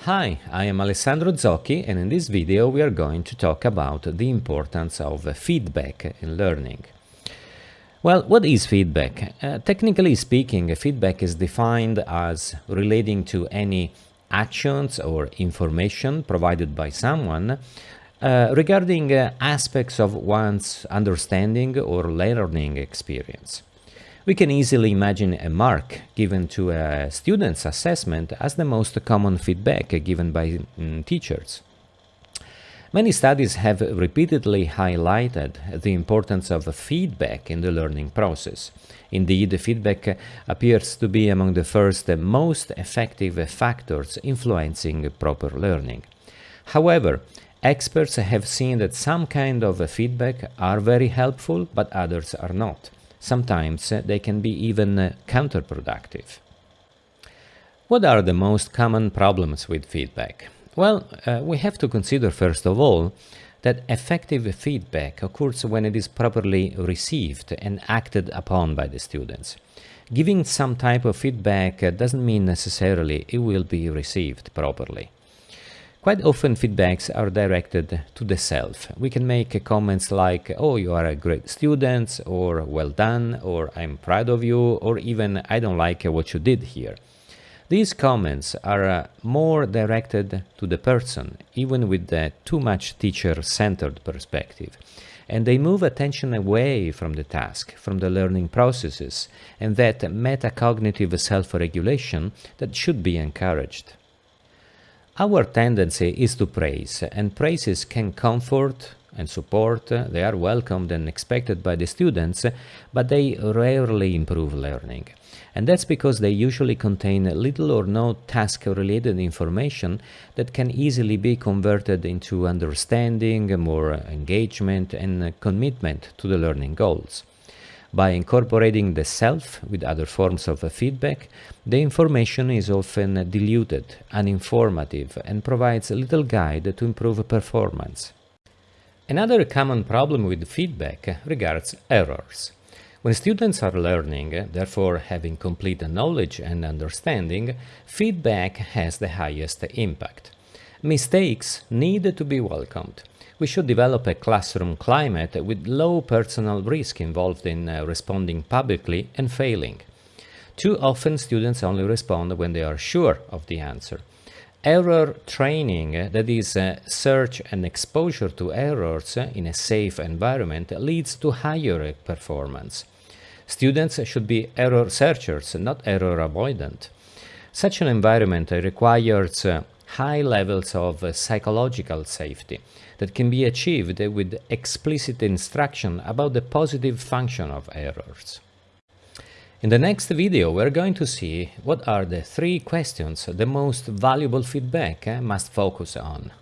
Hi, I am Alessandro Zocchi and in this video we are going to talk about the importance of feedback in learning. Well, what is feedback? Uh, technically speaking, feedback is defined as relating to any actions or information provided by someone uh, regarding uh, aspects of one's understanding or learning experience. We can easily imagine a mark given to a student's assessment as the most common feedback given by mm, teachers. Many studies have repeatedly highlighted the importance of feedback in the learning process. Indeed, feedback appears to be among the first most effective factors influencing proper learning. However, experts have seen that some kind of feedback are very helpful, but others are not. Sometimes uh, they can be even uh, counterproductive. What are the most common problems with feedback? Well, uh, we have to consider first of all that effective feedback occurs when it is properly received and acted upon by the students. Giving some type of feedback uh, doesn't mean necessarily it will be received properly. Quite often feedbacks are directed to the self. We can make comments like, oh, you are a great student, or well done, or I'm proud of you, or even I don't like what you did here. These comments are uh, more directed to the person, even with the too much teacher-centered perspective. And they move attention away from the task, from the learning processes, and that metacognitive self-regulation that should be encouraged. Our tendency is to praise, and praises can comfort and support, they are welcomed and expected by the students, but they rarely improve learning. And that's because they usually contain little or no task-related information that can easily be converted into understanding, more engagement and commitment to the learning goals. By incorporating the self with other forms of feedback, the information is often diluted, uninformative, and provides little guide to improve performance. Another common problem with feedback regards errors. When students are learning, therefore having complete knowledge and understanding, feedback has the highest impact. Mistakes need to be welcomed we should develop a classroom climate with low personal risk involved in uh, responding publicly and failing. Too often students only respond when they are sure of the answer. Error training, uh, that is, uh, search and exposure to errors in a safe environment, leads to higher performance. Students should be error searchers, not error avoidant. Such an environment requires high levels of uh, psychological safety that can be achieved with explicit instruction about the positive function of errors. In the next video we're going to see what are the three questions the most valuable feedback uh, must focus on.